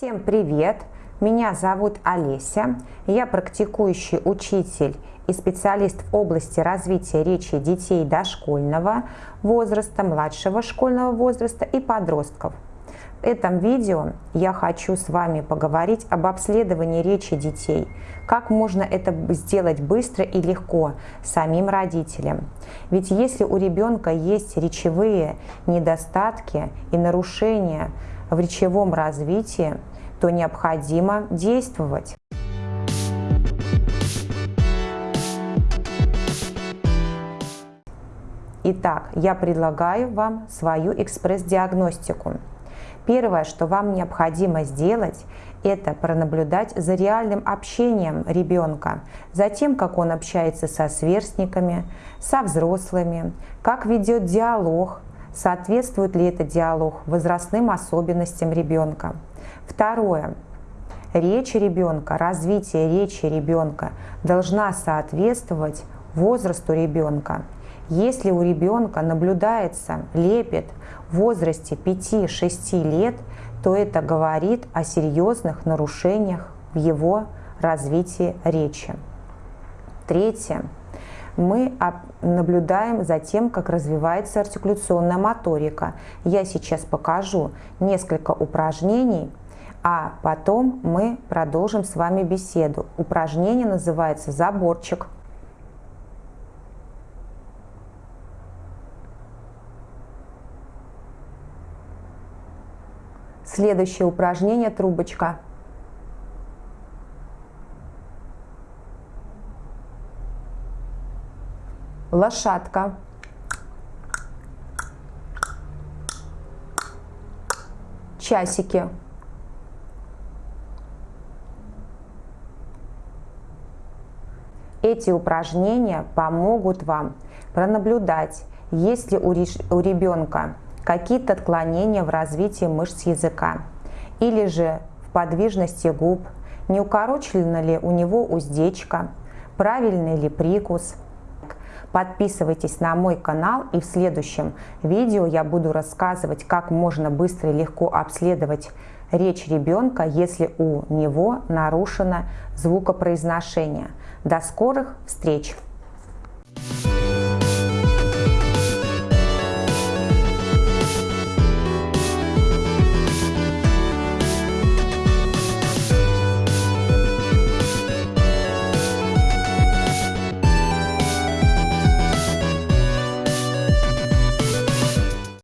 Всем привет! Меня зовут Олеся, я практикующий учитель и специалист в области развития речи детей дошкольного возраста, младшего школьного возраста и подростков. В этом видео я хочу с вами поговорить об обследовании речи детей, как можно это сделать быстро и легко самим родителям. Ведь если у ребенка есть речевые недостатки и нарушения в речевом развитии, то необходимо действовать. Итак, я предлагаю вам свою экспресс-диагностику. Первое, что вам необходимо сделать, это пронаблюдать за реальным общением ребенка, за тем, как он общается со сверстниками, со взрослыми, как ведет диалог, соответствует ли этот диалог возрастным особенностям ребенка. Второе. Речь ребенка, развитие речи ребенка должна соответствовать возрасту ребенка. Если у ребенка наблюдается лепет в возрасте 5-6 лет, то это говорит о серьезных нарушениях в его развитии речи. Третье. Мы наблюдаем за тем, как развивается артикуляционная моторика. Я сейчас покажу несколько упражнений, а потом мы продолжим с вами беседу. Упражнение называется «Заборчик». Следующее упражнение – трубочка. Лошадка. Часики. Эти упражнения помогут вам пронаблюдать, есть ли у ребенка какие-то отклонения в развитии мышц языка, или же в подвижности губ, не укорочена ли у него уздечка, правильный ли прикус. Подписывайтесь на мой канал и в следующем видео я буду рассказывать, как можно быстро и легко обследовать речь ребенка, если у него нарушено звукопроизношение. До скорых встреч!